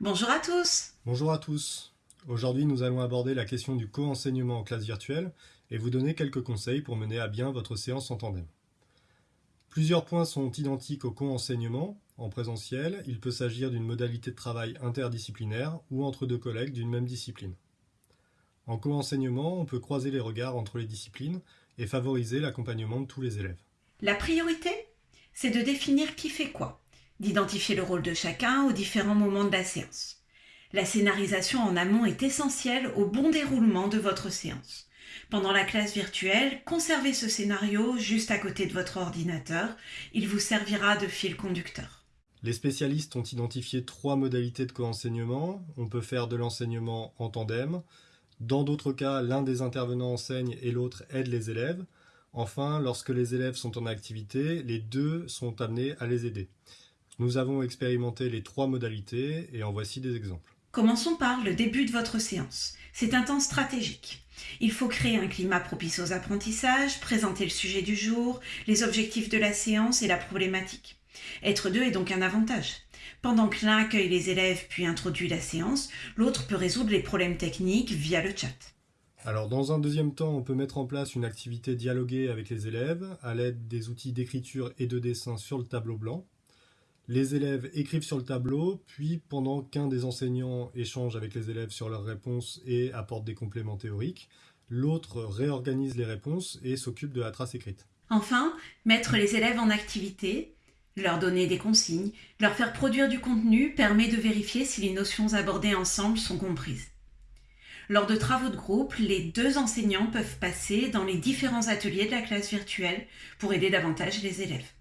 Bonjour à tous Bonjour à tous Aujourd'hui nous allons aborder la question du co-enseignement en classe virtuelle et vous donner quelques conseils pour mener à bien votre séance en tandem. Plusieurs points sont identiques au co-enseignement. En présentiel, il peut s'agir d'une modalité de travail interdisciplinaire ou entre deux collègues d'une même discipline. En co-enseignement, on peut croiser les regards entre les disciplines et favoriser l'accompagnement de tous les élèves. La priorité, c'est de définir qui fait quoi, d'identifier le rôle de chacun aux différents moments de la séance. La scénarisation en amont est essentielle au bon déroulement de votre séance. Pendant la classe virtuelle, conservez ce scénario juste à côté de votre ordinateur. Il vous servira de fil conducteur. Les spécialistes ont identifié trois modalités de co-enseignement. On peut faire de l'enseignement en tandem. Dans d'autres cas, l'un des intervenants enseigne et l'autre aide les élèves. Enfin, lorsque les élèves sont en activité, les deux sont amenés à les aider. Nous avons expérimenté les trois modalités et en voici des exemples. Commençons par le début de votre séance. C'est un temps stratégique. Il faut créer un climat propice aux apprentissages, présenter le sujet du jour, les objectifs de la séance et la problématique. Être deux est donc un avantage. Pendant que l'un accueille les élèves puis introduit la séance, l'autre peut résoudre les problèmes techniques via le chat. Alors dans un deuxième temps, on peut mettre en place une activité dialoguée avec les élèves à l'aide des outils d'écriture et de dessin sur le tableau blanc. Les élèves écrivent sur le tableau, puis pendant qu'un des enseignants échange avec les élèves sur leurs réponses et apporte des compléments théoriques, l'autre réorganise les réponses et s'occupe de la trace écrite. Enfin, mettre les élèves en activité, leur donner des consignes, leur faire produire du contenu permet de vérifier si les notions abordées ensemble sont comprises. Lors de travaux de groupe, les deux enseignants peuvent passer dans les différents ateliers de la classe virtuelle pour aider davantage les élèves.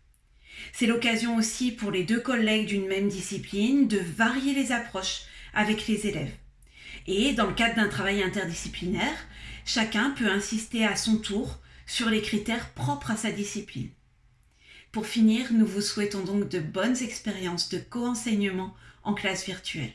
C'est l'occasion aussi pour les deux collègues d'une même discipline de varier les approches avec les élèves. Et dans le cadre d'un travail interdisciplinaire, chacun peut insister à son tour sur les critères propres à sa discipline. Pour finir, nous vous souhaitons donc de bonnes expériences de co-enseignement en classe virtuelle.